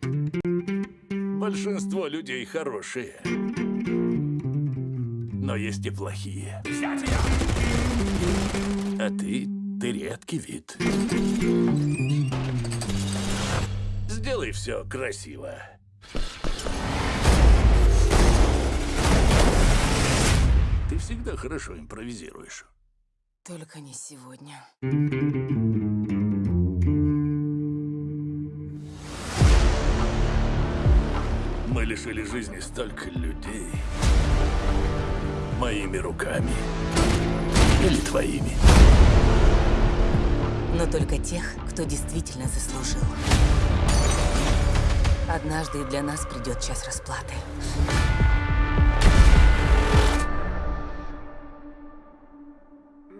Большинство людей хорошие. Но есть и плохие. А ты, ты редкий вид. Сделай все красиво. Ты всегда хорошо импровизируешь. Только не сегодня. Лишили жизни столько людей. Моими руками. Или твоими. Но только тех, кто действительно заслужил. Однажды и для нас придет час расплаты.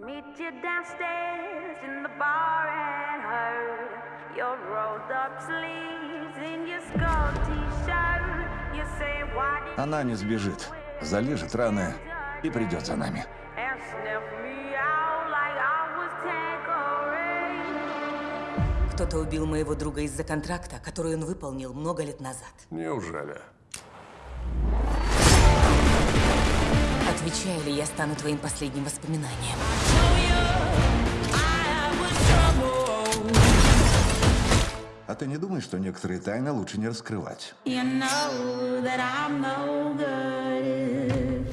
Meet you downstairs in the bar and heard your rolled up sleeves in your skull t-shirt. Она не сбежит, залежит раны и придет за нами. Кто-то убил моего друга из-за контракта, который он выполнил много лет назад. Неужели? Отвечаю ли я стану твоим последним воспоминанием? А ты не думаешь, что некоторые тайны лучше не раскрывать? You know that I'm no good.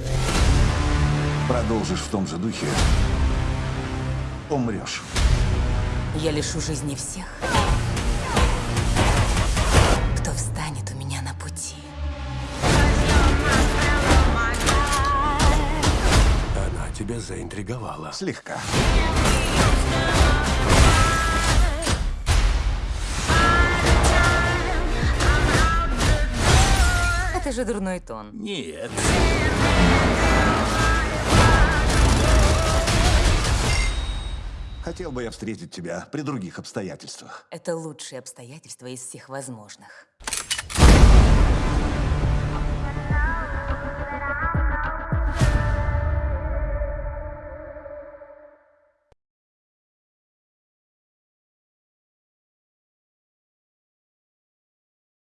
Продолжишь в том же духе, умрешь. Я лишу жизни всех, кто встанет у меня на пути. Она тебя заинтриговала. Слегка. Это же дурной тон. Нет. Хотел бы я встретить тебя при других обстоятельствах. Это лучшие обстоятельства из всех возможных.